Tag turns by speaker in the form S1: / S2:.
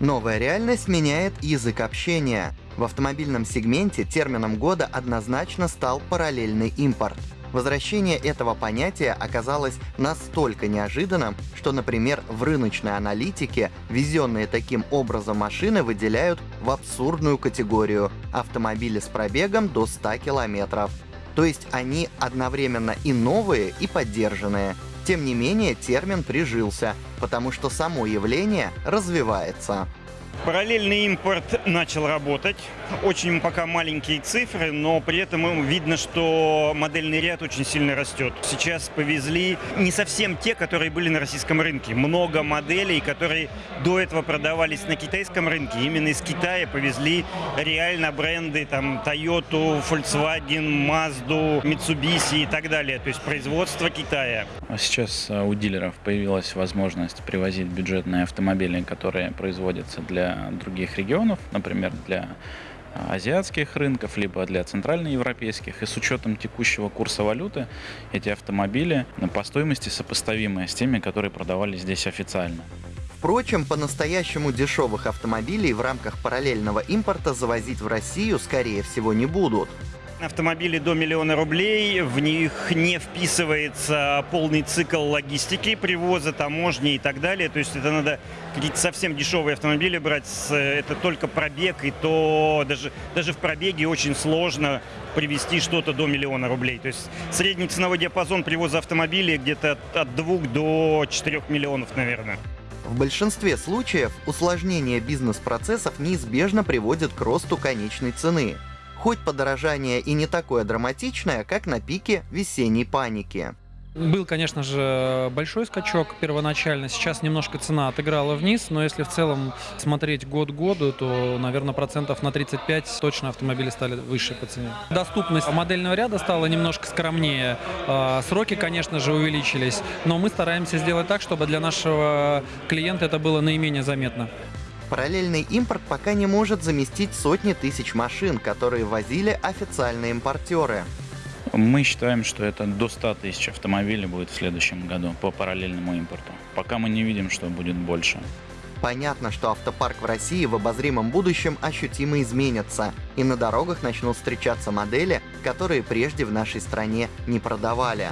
S1: Новая реальность меняет язык общения. В автомобильном сегменте термином года однозначно стал параллельный импорт. Возвращение этого понятия оказалось настолько неожиданным, что, например, в рыночной аналитике везенные таким образом машины выделяют в абсурдную категорию – автомобили с пробегом до 100 километров. То есть они одновременно и новые, и поддержанные – тем не менее, термин прижился, потому что само явление развивается.
S2: Параллельный импорт начал работать. Очень пока маленькие цифры, но при этом видно, что модельный ряд очень сильно растет. Сейчас повезли не совсем те, которые были на российском рынке. Много моделей, которые до этого продавались на китайском рынке. Именно из Китая повезли реально бренды там Toyota, Volkswagen, Mazda, Mitsubishi и так далее. То есть производство Китая.
S3: А сейчас а, у дилеров появилась возможность привозить бюджетные автомобили, которые производятся для других регионов, например, для а, азиатских рынков, либо для центральноевропейских. И с учетом текущего курса валюты эти автомобили по стоимости сопоставимы с теми, которые продавались здесь официально.
S1: Впрочем, по-настоящему дешевых автомобилей в рамках параллельного импорта завозить в Россию, скорее всего, не будут.
S2: Автомобили до миллиона рублей, в них не вписывается полный цикл логистики, привоза, таможни и так далее. То есть это надо какие-то совсем дешевые автомобили брать, это только пробег, и то даже, даже в пробеге очень сложно привезти что-то до миллиона рублей. То есть средний ценовой диапазон привоза автомобилей где-то от, от 2 до 4 миллионов, наверное.
S1: В большинстве случаев усложнение бизнес-процессов неизбежно приводит к росту конечной цены хоть подорожание и не такое драматичное, как на пике весенней паники.
S4: Был, конечно же, большой скачок первоначально. Сейчас немножко цена отыграла вниз, но если в целом смотреть год году, то, наверное, процентов на 35 точно автомобили стали выше по цене. Доступность модельного ряда стала немножко скромнее. А, сроки, конечно же, увеличились, но мы стараемся сделать так, чтобы для нашего клиента это было наименее заметно.
S1: Параллельный импорт пока не может заместить сотни тысяч машин, которые возили официальные импортеры.
S3: Мы считаем, что это до 100 тысяч автомобилей будет в следующем году по параллельному импорту. Пока мы не видим, что будет больше.
S1: Понятно, что автопарк в России в обозримом будущем ощутимо изменится, и на дорогах начнут встречаться модели, которые прежде в нашей стране не продавали.